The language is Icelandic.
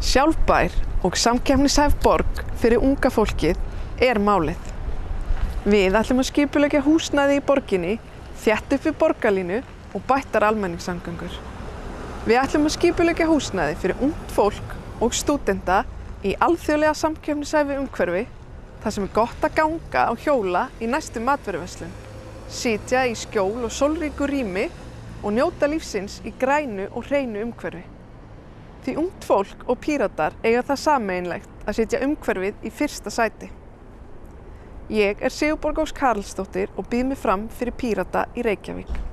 Sjálfbær og samkefnishæf borg fyrir unga fólkið er málið. Við ætlum að skipulegja húsnæði í borginni, þjætt upp við borgarlínu og bættar almenningssamgöngur. Við ætlum að skipulegja húsnæði fyrir ungt fólk og stúdenta í alþjóðlega samkefnishæfi umhverfi þar sem er gott að ganga á hjóla í næstu matveruverslun, sitja í skjól og sólríku rými og njóta lífsins í grænu og hreinu umhverfi. Því ungt fólk og píratar eiga það sameinlegt að setja umhverfið í fyrsta sæti. Ég er Sigurborg Ós Karlsdóttir og býð mig fram fyrir pírata í Reykjavík.